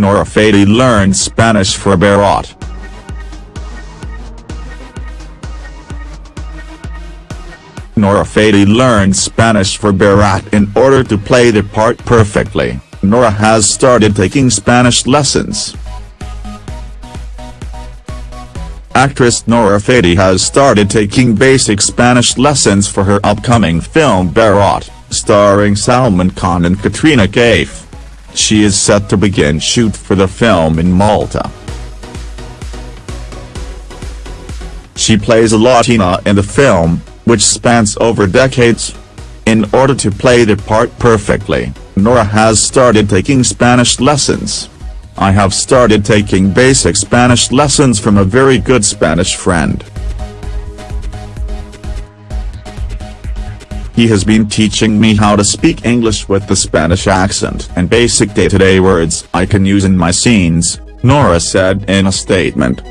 Nora Fatehi learned Spanish for Bharat. Nora Fatehi learned Spanish for Bharat in order to play the part perfectly. Nora has started taking Spanish lessons. Actress Nora Fatehi has started taking basic Spanish lessons for her upcoming film Bharat, starring Salman Khan and Katrina Kaif. She is set to begin shoot for the film in Malta. She plays a Latina in the film, which spans over decades. In order to play the part perfectly, Nora has started taking Spanish lessons. I have started taking basic Spanish lessons from a very good Spanish friend. He has been teaching me how to speak English with the Spanish accent and basic day-to-day -day words I can use in my scenes, Nora said in a statement.